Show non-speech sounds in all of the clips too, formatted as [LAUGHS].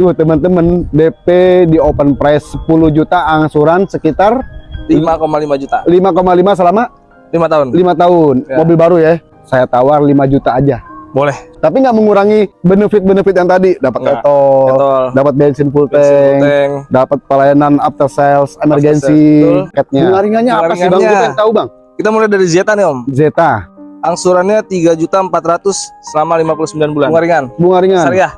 Tuh teman-teman DP di open price 10 juta angsuran sekitar 5,5 juta. 5,5 selama 5 tahun. 5 tahun. Ya. Mobil baru ya. Saya tawar 5 juta aja. Boleh. Tapi nggak mengurangi benefit-benefit yang tadi. Dapat etol, Etol. dapat bensin full Bensin tank, tank. dapat pelayanan after sales, emergency, catnya. Bunga ringannya apa sih bang? Kita yang tahu bang. Kita mulai dari Zeta nih Om. Zeta, Angsurannya 3 juta 400 selama 59 bulan. Bunga ringan. bunga ringan. Syariah.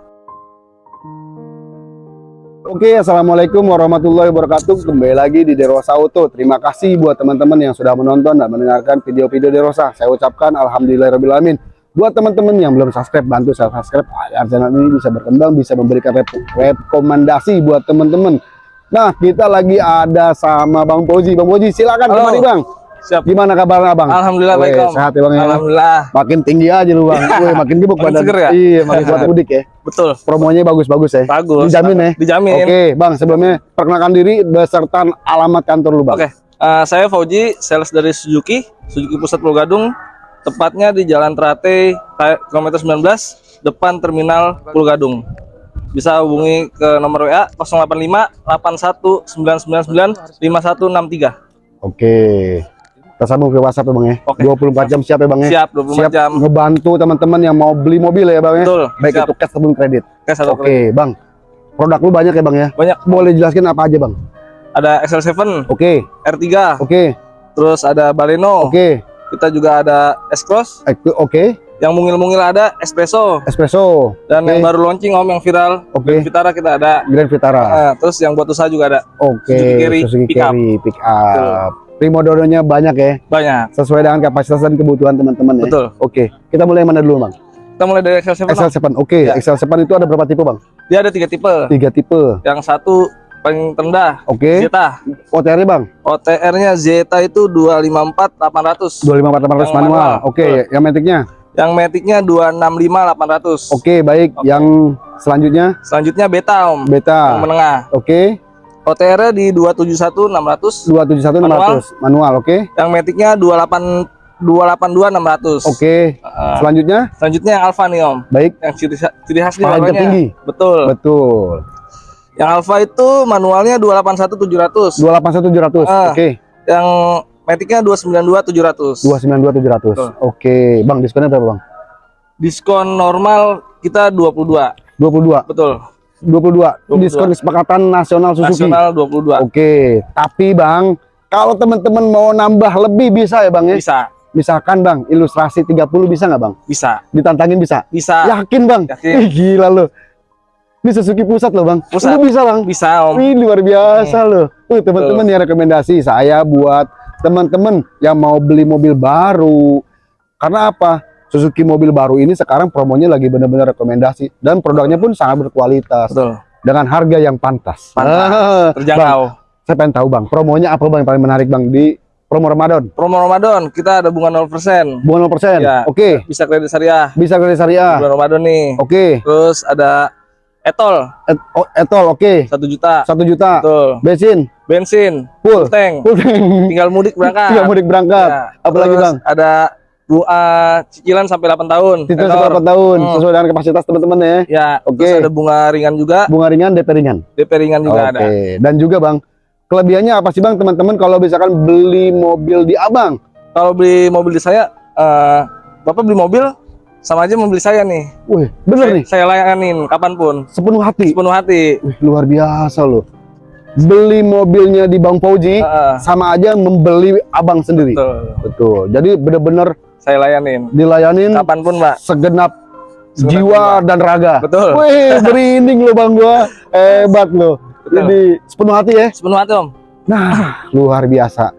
Oke, assalamualaikum warahmatullahi wabarakatuh. Kembali lagi di Derosa Auto. Terima kasih buat teman-teman yang sudah menonton dan mendengarkan video-video Derosa. Saya ucapkan alhamdulillahirobbilalamin. Buat teman-teman yang belum subscribe, bantu saya subscribe agar channel ini bisa berkembang, bisa memberikan rekomendasi buat teman-teman. Nah, kita lagi ada sama Bang Poji. Bang Poji, silakan kemari Bang. Siap. Gimana kabarnya Bang? Alhamdulillah baik Om. Sehat ya Bang ya. Alhamdulillah. Makin tinggi aja lu Bang. Weh, makin gebuk Makin badan. seger ya? Iya, makin kuat [LAUGHS] mudik ya. Betul. Promonya bagus-bagus ya. Bagus. Dijamin ya? Dijamin. Oke, Bang, sebelumnya perkenalkan diri beserta alamat kantor lu, Bang. Oke. Eh, saya Fauji, sales dari Suzuki, Suzuki Pusat Pulau Gadung. Tepatnya di Jalan Trate, kilometer 19, depan terminal Pulau Gadung. Bisa hubungi ke nomor WA 085 81 999 5163. Oke. Kita sambung ke WhatsApp ya, Bang ya. Oke. 24 jam siap ya, Bang ya. Siap 24 jam. ngebantu teman-teman yang mau beli mobil ya, Bang ya. Betul. Baik Siap. itu cash ataupun kredit. Oke, satu Oke, Bang. Produk lu banyak ya, Bang ya. Banyak. Boleh jelaskan apa aja, Bang? Ada XL7, Oke. R3, Oke. terus ada Baleno. Oke. Kita juga ada S-Cross. Eh, Oke. Yang mungil-mungil ada Espresso. Espresso. Dan Oke. yang baru launching Om yang viral, Oke. Vitara kita ada. Grand Vitara. Eh, terus yang buat usaha juga ada. Oke. Suzuki Carry, Suzuki pick up. Carry, pick up. Primodononya banyak ya. Banyak. Sesuai dengan kapasitas dan kebutuhan teman-teman ya. Betul. Oke. Kita mulai yang mana dulu, Bang? Kita mulai dari XL7. Om. XL7. Oke, Ya. XL7 itu ada berapa tipe, Bang? Dia ada tiga tipe. Tiga tipe. Yang satu paling terendah, Oke. Zeta. OTR-nya, Bang? OTR-nya Zeta itu 254 800. 254 Yang manual. manual. Oke, Betul. yang metiknya. Yang Matic-nya 265 800. Oke, baik. Yang selanjutnya Selanjutnya Beta Om. Yang beta. menengah. Oke, OTR-nya di 271 600. 271 600 manual, oke. Yang Matic-nya 28 282 600. Oke. Eh, Selanjutnya, selanjutnya yang Alfa nih Om. baik. Yang ciri, ciri khas nih Paling tertinggi. Betul. Betul. Yang Alfa itu manualnya 281 700. 281 700. Ah. Oke. Yang Matic-nya 292 700. 292 700. Betul. Oke, Bang, diskonnya berapa, Bang? Diskon normal kita 22. 22. Betul. 22. 22. Diskon kesepakatan nasional Suzuki. Nasional 22. Oke, tapi Bang, kalau teman-teman mau nambah lebih bisa ya, Bang ya? Bisa, Misalkan Bang, ilustrasi 30 bisa nggak Bang? bisa, Ditantangin bisa? bisa, Yakin Bang? Yakin. Ih, gila lo. Ini Suzuki pusat loh Bang. Pusat. Lu bisa Bang? bisa Om. Wih, luar biasa loh. Tuh, teman-teman ya rekomendasi saya buat teman-teman yang mau beli mobil baru. Karena apa? Suzuki mobil baru ini sekarang promonya lagi benar-benar rekomendasi dan produknya pun sangat berkualitas Betul. dengan harga yang pantas. Pantas. Ah, Bang, Terjangkau. saya pengen tahu Bang, promonya apa Bang yang paling menarik Bang di promo Ramadan? Promo Ramadan kita ada bunga 0%. Bunga 0%. Ya. Oke, Bisa kredit syariah. bisa kredit syariah. Bulan Ramadan nih. Oke, Terus ada etol Et- oh, etol oke. 1 juta. 1 juta. Betul. Bensin Bensin, full. tank. Full. Tinggal mudik berangkat. [LAUGHS] Tinggal mudik berangkat. Ya. Apalagi, Terus Bang? Ada bunga cicilan sampai 8 tahun. Itu Tenor. berapa tahun Hmm. sesuai dengan kapasitas teman-teman ya. Ya, Oke. terus ada bunga ringan juga, Bunga ringan, DP ringan. DP ringan juga Oke. ada. Dan juga Bang, kelebihannya apa sih Bang teman-teman kalau misalkan beli mobil di Abang? Kalau beli mobil di saya, eh, Bapak beli mobil sama aja membeli saya nih. Wih, bener saya, nih. Saya layanin kapan pun, Sepenuh hati. sepenuh hati. Wih, luar biasa loh. Beli mobilnya di Bang Fauji Heeh, sama aja membeli Abang sendiri. betul. Betul. Jadi bener-bener Saya layanin dilayanin kapan pun, Mbak. segenap Segenap jiwa dan raga. Betul. Wih, [LAUGHS] merinding lo Bang gua. Hebat lo. Jadi sepenuh hati ya. Sepenuh hati, Om. Nah, luar biasa.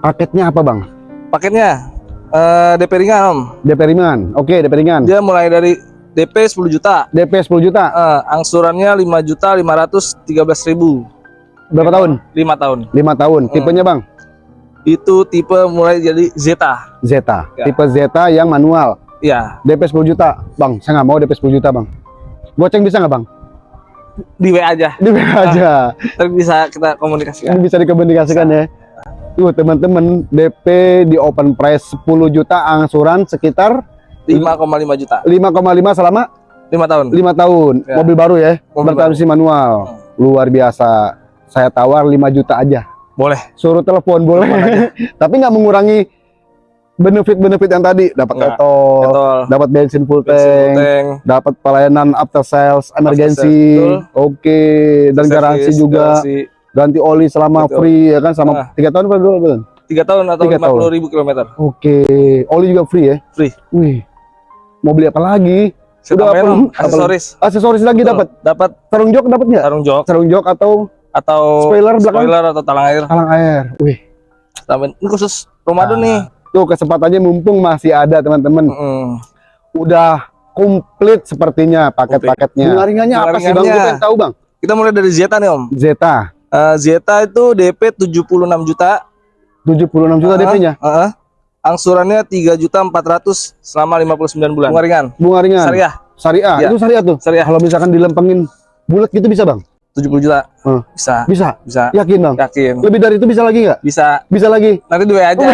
Paketnya apa, Bang? Paketnya eh, DP ringan, Om. DP ringan. Oke, DP ringan. Dia mulai dari DP 10 juta. DP 10 juta. Eh, angsurannya 5 juta 513 ribu. Berapa tahun? 5 tahun. 5 tahun. Hmm. Tipenya, Bang? Itu tipe mulai jadi Zeta. Zeta. Ya. Tipe Zeta yang manual. Ya, DP 10 juta. Bang, saya nggak mau DP 10 juta, Bang. Goceng bisa nggak, Bang? di WA aja. Di WA aja. Tapi bisa kita komunikasikan. Ini bisa dikomunikasikan ya. Tuh, teman-teman, DP di open price 10 juta angsuran sekitar 5,5 juta. 5,5 selama lima tahun. lima tahun Ya. mobil baru ya Mobil bertransmisi manual luar biasa saya tawar 5 juta aja Boleh. suruh telepon boleh. [LAUGHS] Tapi nggak mengurangi benefit-benefit yang tadi. Dapat etol dapat bensin full tank tank. dapat pelayanan after sales emergency. oke. Dan garansi service, juga. garansi. ganti oli selama Betul. free ya kan? Sama Ah. tiga tahun apa dua tahun tiga tahun atau lima puluh ribu kilometer. oke. Oli juga free ya? Free. wih. Mau beli apa lagi? Sudah Udah apa- [LAUGHS] aksesoris. aksesoris lagi dapat? Dapat. Sarung jok dapat nggak? Sarung jok. Sarung jok atau atau Spoiler belakang? spoiler atau talang air. talang air wih Tambahin. Ini khusus Ramadan Ah. nih. tuh kesempatannya mumpung masih ada teman-teman Mm. udah komplit sepertinya paket-paketnya. Ringannya apa sih bang? Pengen tahu bang. Kita mulai dari Zeta nih Om. Zeta Eh, Zeta itu DP 76 juta. 76 juta Ah, DP-nya. Heeh. Angsurannya 3 juta 400 selama 59 bulan. Bunga ringan. Bunga ringan. Syariah Syariah. Iya. Itu syariah tuh. Syariah. Kalau misalkan dilempengin bulat gitu bisa bang? 70 juta. Hmm. Bisa. Bisa. Bisa. Yakin bang? Yakin. Lebih dari itu bisa lagi nggak? Bisa. Bisa lagi. Nanti dua aja.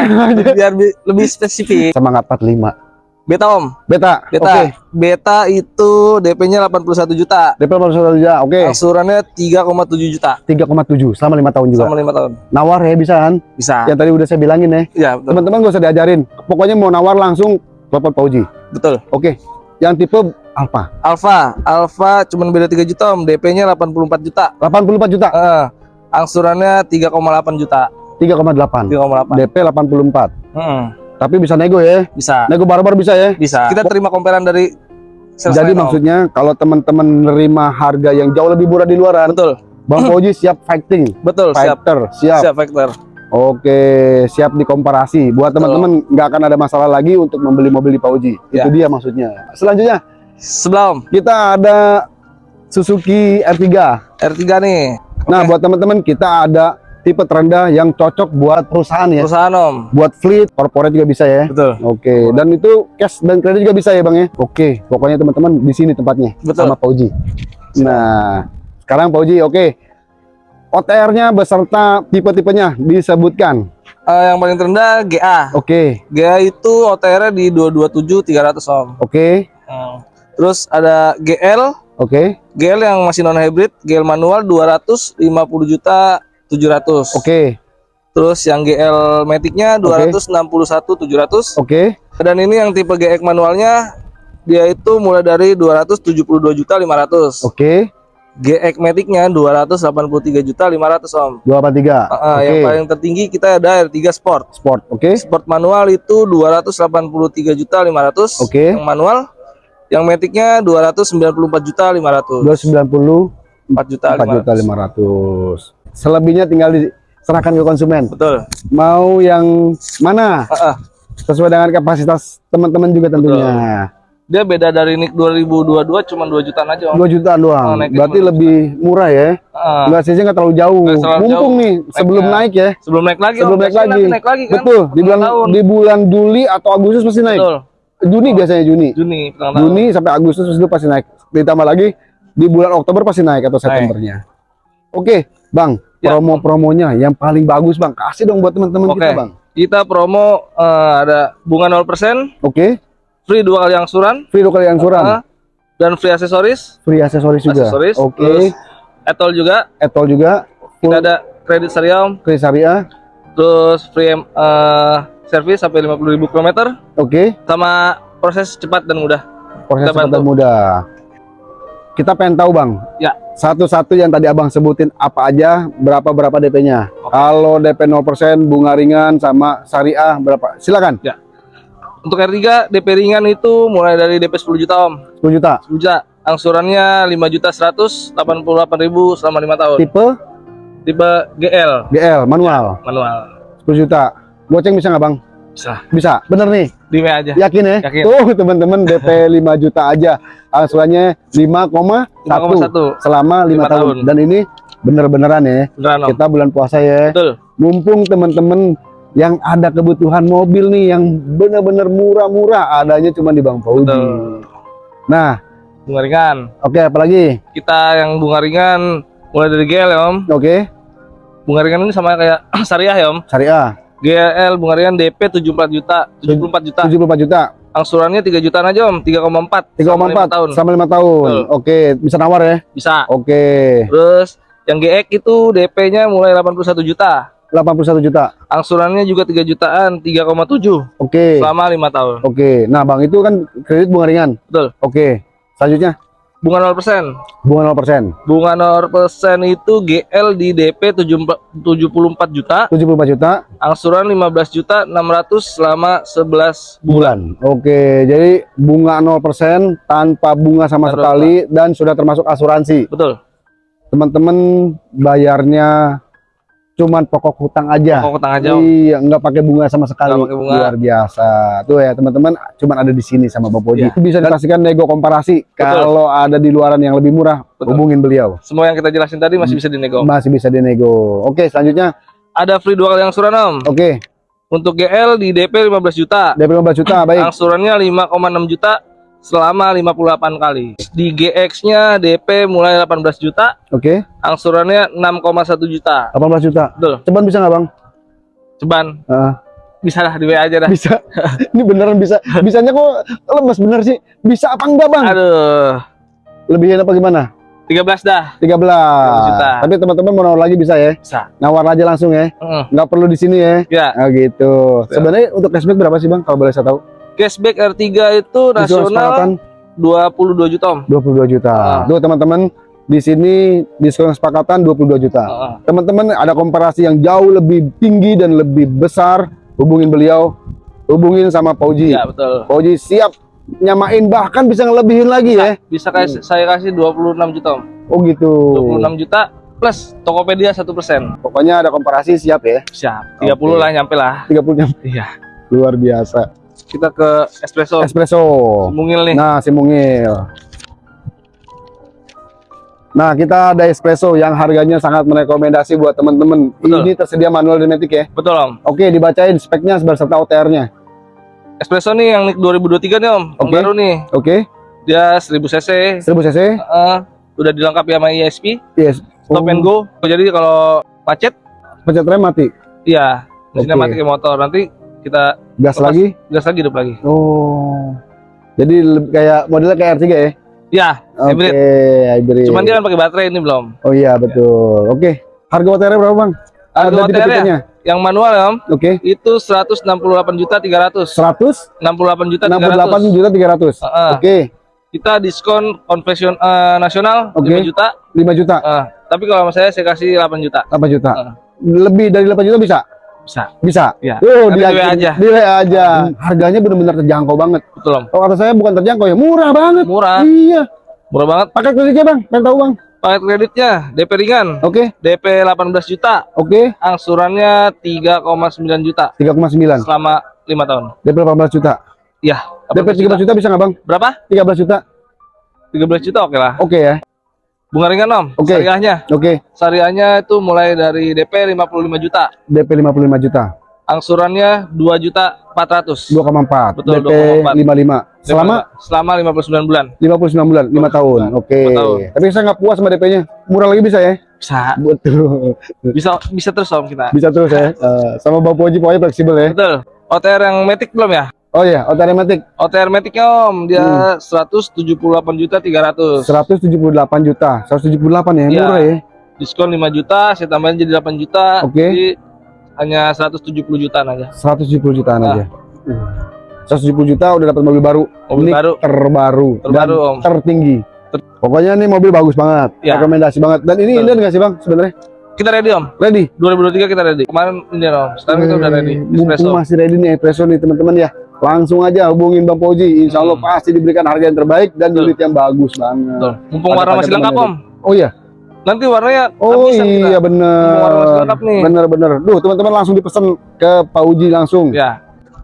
Biar bi- lebih spesifik. Semangat 45. Beta Om. Beta. Beta. Oke. Beta itu DP-nya 81 juta. DP 81 juta. Oke. Angsurannya 3,7 juta 3,7 selama lima tahun juga. selama 5 tahun. Nawar ya bisa kan? Bisa. Yang tadi udah saya bilangin ya. Iya. Teman-teman gak usah diajarin. Pokoknya mau nawar langsung telepon Pak Uji. Betul. Oke. Yang tipe Alfa. Alfa, Alfa cuman beda 3 juta Om, DP-nya 84 juta. 84 juta. Eh, angsurannya 3,8 juta. 3,8. 3,8. DP 84. Hmm, Tapi bisa nego ya. bisa. Nego barbar bisa ya. Bisa. Kita terima komperan dari Jadi Om. maksudnya kalau teman-teman nerima harga yang jauh lebih murah di luaran, betul. Bang [LAUGHS] Fauji siap fighting, Betul, siap. fighter, siap. Siap, Vector. Oke, siap dikomparasi. Buat teman-teman nggak akan ada masalah lagi untuk membeli mobil di Fauji. Ya. Itu dia maksudnya. Selanjutnya Sebelah Om, kita ada Suzuki R3. R3 nih. Nah, buat teman-teman kita ada tipe terendah yang cocok buat perusahaan ya. Perusahaan Om. Buat fleet, corporate juga bisa ya. Betul. Oke, dan itu cash dan kredit juga bisa ya bang ya. Oke, pokoknya teman-teman di sini tempatnya Betul. sama Pauji. Nah, sekarang Pauji, oke. OTR-nya beserta tipe-tipenya disebutkan. Eh, yang paling terendah GA. Oke, GA itu OTR-nya di 227 300 Om. oke, Hmm. Terus ada GL, oke, GL yang masih non hybrid, GL manual 250 juta 700. oke, Terus yang GL Matic-nya 261 700. oke, Dan ini yang tipe GX manualnya dia itu mulai dari 272 juta 500. oke. GX Matic-nya 283 juta 500 Om. Dua apa tiga? Ah, Oke, Yang paling tertinggi kita ada R3 Sport. sport, oke, Sport manual itu 283 juta 500. Oke. Yang manual yang Matic-nya 294 juta 500. dua sembilan puluh 4 juta empat juta 500. lima ratus. Selebihnya tinggal diserahkan ke konsumen. Betul. Mau yang mana? Ah, ah. Sesuai dengan kapasitas teman-teman juga tentunya. Dia beda dari NIK 2022 cuma 2 jutaan aja Om. Dua jutaan doang. Naiknya Berarti lebih murah ya. Ah, Enggak sih nggak terlalu jauh. Nggak terlalu Mumpung jauh. nih sebelum Naiknya. naik ya. sebelum naik lagi Sebelum Om. naik lagi. naik lagi kan. Betul. Di bulan tahun. di bulan Juli atau Agustus pasti naik. Betul. Juni biasanya Juni. Juni. Juni sampai Agustus itu pasti naik. Ditambah lagi di bulan Oktober pasti naik atau Septembernya. Oke, Bang. Ya. Promo-promonya yang paling bagus, Bang. Kasih dong buat teman-teman kita, Bang. Kita promo eh, ada bunga 0%, Oke. free dua kali angsuran, Free dua kali angsuran. ah, dan free aksesoris, Free aksesoris juga. aksesoris. Oke. Terus etol juga. Etol juga. Full Kita ada kredit syariah, Om. free syariah. terus free eh, service sampai 50.000 km Oke. sama proses cepat dan mudah. Proses cepat dan mudah. Kita pengen tahu, Bang. Ya. Satu-satu yang tadi Abang sebutin apa aja, berapa berapa DP-nya. Kalau DP 0%, bunga ringan sama syariah berapa? Silakan. Untuk R3 DP ringan itu mulai dari DP 10 juta Om. 10 juta. 10 juta. Angsurannya 5 juta 188 ribu selama 5 tahun. Tipe Tipe GL GL manual manual. 10 juta. Goceng bisa nggak, Bang? Bisa. Bisa. Bener nih. Di W aja. Yakin ya? Yakin. Tuh, teman-teman DP 5 [LAUGHS] juta aja. Angsurannya 5,1 5,1. selama 5 Lima tahun. tahun. Dan ini bener-beneran ya. Beneran. Kita bulan puasa ya. Betul. mumpung teman-teman yang ada kebutuhan mobil nih yang benar-benar murah-murah adanya cuma di Bang Fauji. Betul. Nah, Bunga ringan. oke apalagi? Kita yang bunga ringan mulai dari GL ya Om. Oke, Bunga ringan ini sama kayak [CLEARS THROAT] syariah ya Om. syariah GL bunga ringan DP 74 juta, 74 juta. 74 juta. Angsurannya 3 jutaan aja Om, 3,4 selama 3,4 lima tahun. sama lima tahun. Betul. Oke, bisa nawar ya. Bisa. Oke. Terus yang GX itu DP-nya mulai 81 juta. 81 juta. Angsurannya juga 3 jutaan, 3,7 Oke. selama 5 tahun. Oke. Nah, Bang, itu kan kredit bunga ringan. Betul. Oke. Selanjutnya Bunga 0%. bunga 0%. Bunga 0% itu GL di DP 74 juta, 74 juta angsuran 15 juta 600 selama 11 bulan. Oke, jadi bunga 0% tanpa bunga sama Tanpa sekali dan sudah termasuk asuransi. Betul. Teman-teman bayarnya cuman pokok hutang aja. Pokok utang aja. Iya, nggak pakai bunga sama sekali. Nggak pakai bunga. Luar biasa. Tuh ya, teman-teman, cuman ada di sini sama Bang Poji. Iya. Bisa dipastikan nego komparasi. Kalau ada di luaran yang lebih murah, Betul. hubungin beliau. Semua yang kita jelasin tadi masih bisa dinego. Masih bisa dinego. Oke, selanjutnya. Ada free dua kali angsuran Om. Oke, Untuk GL di DP 15 juta. DP 15 juta, baik. Angsurannya 5,6 juta selama 58 kali. Di GX-nya DP mulai 18 juta, Oke, angsurannya 6,1 juta. 18 juta. Betul. Ceban bisa nggak, Bang? Ceban Ah, bisa lah di WA aja dah. bisa. [LAUGHS] [LAUGHS] Ini beneran bisa. Bisanya kok lemes bener sih. Bisa apa enggak, Bang? Aduh, Lebihin apa gimana? 13 dah. 13. juta. Tapi teman-teman mau nawar lagi bisa ya? Bisa. Nawar aja langsung ya. Heeh. Nggak perlu di sini ya. Ya, Ah gitu. Ya. Sebenarnya untuk cashback berapa sih, Bang? Kalau boleh saya tahu? Cashback R3 itu Diskon kesepakatan nasional 22 juta Om. 22 juta. Ah. Tuh teman-teman di sini diskon kesepakatan 22 juta. Heeh. Teman-teman ada komparasi yang jauh lebih tinggi dan lebih besar, hubungin beliau, hubungin sama Pauji. Ya, betul. Pauji siap nyamain bahkan bisa ngelebihin lagi ya. Bisa kasih saya kasih 26 juta Om. Oh gitu. 26 juta plus Tokopedia 1%. Pokoknya ada komparasi siap ya. Siap. 30 Oke. lah nyampe lah. 30 jam. Iya. Luar biasa. Kita ke espresso. Espresso. Mungil nih. Nah, si mungil. Nah, kita ada espresso yang harganya sangat merekomendasi buat teman-teman. Ini tersedia manual matic ya. Betul Om. Oke, dibacain speknya beserta OTR-nya. Espresso nih yang NIK 2023 nih Om. Yang Oke. baru nih. Oke, Dia 1000 cc. 1000 cc. Heeh. udah dilengkapi sama ESP, Yes. stop and go. Jadi kalau macet, Pencet rem mati. iya mesinnya Oke. mati kayak motor. Nanti kita Gas Lepas. lagi. gas lagi hidup lagi. Oh. Jadi kayak modelnya kayak R3 ya? Ya, Oke, hybrid. hybrid. Cuman dia kan pakai baterai ini belum. Oh iya, betul. Oke. Harga OTR berapa, Bang? Harga tipe-tipenya. Yang manual ya Om, Oke. itu 168 juta 300. 100 68 juta 68 300. juta 300. Heeh. Oke, Kita diskon konvension eh, nasional Oke. 5 juta. 5 juta. Eh, tapi kalau sama saya saya kasih 8 juta. 8 juta. Heeh. Lebih dari 8 juta bisa? Bisa. Bisa. Iya. Oh, di WA aja. Di WA aja. Harganya benar-benar terjangkau banget. Betul Om. Kalau kata saya bukan terjangkau ya, murah banget. Murah. Iya. Murah banget. Pakai kreditnya, Bang. Pengen tahu, Bang? Paket kreditnya DP ringan. Oke. DP 18 juta. Oke. Angsurannya 3,9 juta 3,9. selama 5 tahun. DP 18 juta. Iya. DP 13 juta bisa nggak, Bang? Berapa? 13 juta. 13 juta oke lah. Oke ya. Bunga ringan Om. Oke. Syariahnya. Oke. Syariahnya itu mulai dari DP 55 juta. DP 55 juta. Angsurannya 2 juta 400. 2,4. Betul, DP 2,4. 55. Selama selama 59 bulan. 59 bulan, 5 tahun. Oke. Tahun. Tapi saya nggak puas sama DP-nya. Murah lagi bisa ya? Bisa. Betul. Bisa bisa terus Om kita. Bisa terus ya. Eh, sama Bang Poji pokoknya fleksibel ya. Betul. OTR yang Matic belum ya? Oh iya, otomatis OTR Maticnya Om, dia 178 juta 300. 178 juta. 178 ya, Iya. murah ya. Diskon 5 juta, saya tambahin jadi 8 juta. Oke. Jadi hanya 170 jutaan aja. 170 jutaan Ah. aja. 170 juta udah dapat mobil baru. Mobil Ini baru. terbaru, Terbaru, dan Om. tertinggi. Pokoknya ini mobil bagus banget. Ya. Rekomendasi banget. Dan ini. Indian nggak sih bang sebenarnya? Kita ready Om. Ready? 2023 kita ready. Kemarin ini Om. Sekarang kita udah ready. Eh, mumpung Espresso. masih ready nih espresso nih teman-teman ya. Langsung aja hubungin Bang Poji. Insya Allah Hmm. pasti diberikan harga yang terbaik dan Betul. unit yang bagus banget. Betul. Mumpung warna masih lengkap Om. Oh iya. Nanti warnanya Oh kita. iya bener. Warna masih lengkap nih. Bener bener. Duh teman-teman langsung dipesan ke Pak Uji langsung. Ya.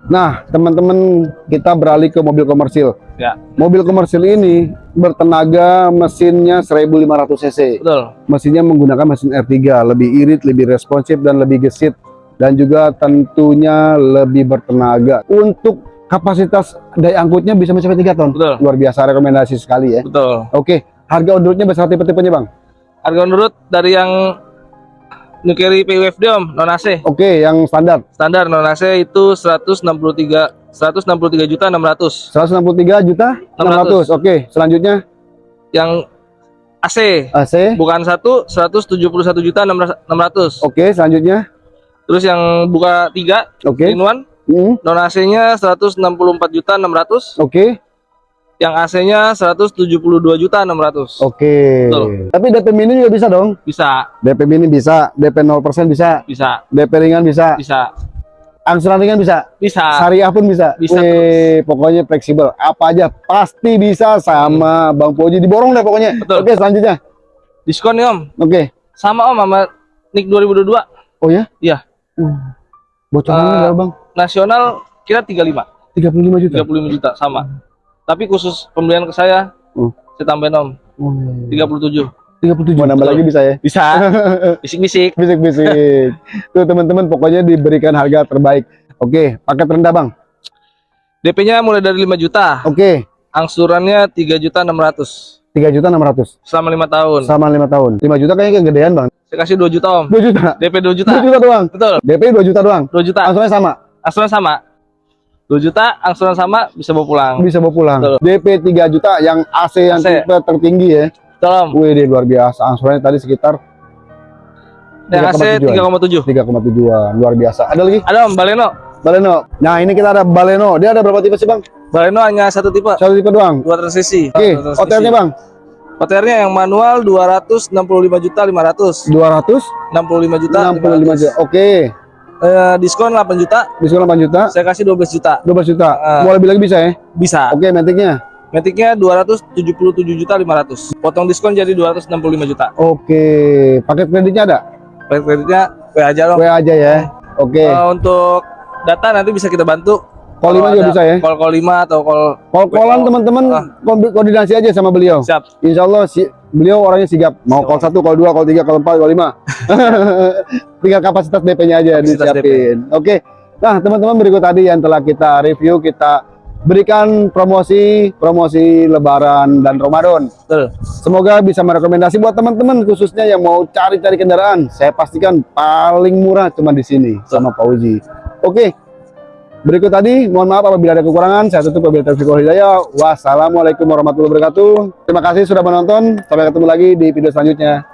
Nah teman-teman kita beralih ke mobil komersil. Ya. Mobil komersil ini bertenaga mesinnya 1500 cc. Betul. Mesinnya menggunakan mesin R3, lebih irit, lebih responsif dan lebih gesit dan juga tentunya lebih bertenaga. Untuk kapasitas daya angkutnya bisa mencapai 3 ton. Betul. Luar biasa rekomendasi sekali ya. Betul. Oke, harga roadnya beserta tipe-tipenya, Bang. Harga menurut dari yang Carry PUFD Om, non AC. Oke, yang standar Standar non AC itu 163 163 juta 600. 163 juta 600. Oke, selanjutnya Yang AC AC. bukan satu 171 juta 600. Oke, selanjutnya. Terus yang buka tiga Oke. in one Hmm, non AC-nya 164 juta 600. Oke. Yang AC-nya 172 juta 600. Oke. Betul. Tapi DP mini juga bisa dong. Bisa, DP mini bisa, DP 0% bisa, bisa, DP ringan bisa, bisa, angsuran ringan bisa, bisa. syariah pun bisa. Bisa Wih, pokoknya fleksibel. Apa aja pasti bisa sama Bang Poji diborong deh pokoknya. Betul. Oke, selanjutnya. Diskon nih Om. Oke. Sama Om sama NIK 2022. Oh ya? Iya. Uh, bocorannya berapa, Bang? Nasional kira 35, 35 juta. 35 juta sama. Tapi khusus pembelian ke saya, Hmm. saya tambahin Om Oh, 37. 37. Mau nambah Betul. lagi bisa ya? Bisa. [LAUGHS] Bisik-bisik. Bisik-bisik. [LAUGHS] Tuh teman-teman pokoknya diberikan harga terbaik. Oke, paket rendah, Bang. DP-nya mulai dari 5 juta, Oke, angsurannya 3 juta 600 3 juta 600 selama lima tahun. sama 5 tahun. 5 juta kayaknya kegedean, Bang. Saya kasih 2 juta Om. 2 juta. DP 2 juta. 2 juta doang. Betul. DP 2 juta doang. 2 juta. Angsurannya sama. Angsuran sama. 2 juta, angsuran sama bisa bawa pulang. Bisa bawa pulang. Betul. DP 3 juta yang AC yang AC. tertinggi ya. Betul Om. Wih, dia luar biasa. Angsurannya tadi sekitar Yang AC 3,7. 3,7. 3,7-an. Luar biasa. Ada lagi? Ada Om, Baleno. Baleno. Nah, ini kita ada Baleno. Dia ada berapa tipe sih, Bang? Baleno hanya satu tipe, Satu tipe doang. dua transisi. Oke, transisi. OTR-nya, Bang. OTR-nya yang manual 265 juta 500. 265 65 juta. 65 juta. Oke. Eh, diskon 8 juta, Diskon 8 juta. saya kasih 12 juta. 12 juta. Ah. Mau lebih lagi bisa ya? Bisa. Oke, metiknya. Metiknya 277 juta 500. Potong diskon jadi 265 juta. Oke. Paket kreditnya ada? Paket kreditnya W aja dong. WA aja ya. Oke. Eh, untuk data nanti bisa kita bantu. Call 5 Kalau juga bisa ya? Call call 5 atau call Call-callan WO. teman-teman Ah. ko- koordinasi aja sama beliau. siap. Insya Allah si, beliau orangnya sigap. Mau call 1, call 2, call 3, call 4, call 5. [LAUGHS] Tinggal kapasitas DP-nya aja Kapasitas disiapin. Oke. Nah, teman-teman berikut tadi yang telah kita review, kita berikan promosi promosi Lebaran dan Ramadan. Betul. Semoga bisa merekomendasi buat teman-teman khususnya yang mau cari-cari kendaraan. Saya pastikan paling murah cuma di sini sama Pak Uji. Oke. Berikut tadi, mohon maaf apabila ada kekurangan. Saya tutup wabillahi taufiq wal hidayah. Wassalamualaikum warahmatullahi wabarakatuh. Terima kasih sudah menonton. Sampai ketemu lagi di video selanjutnya.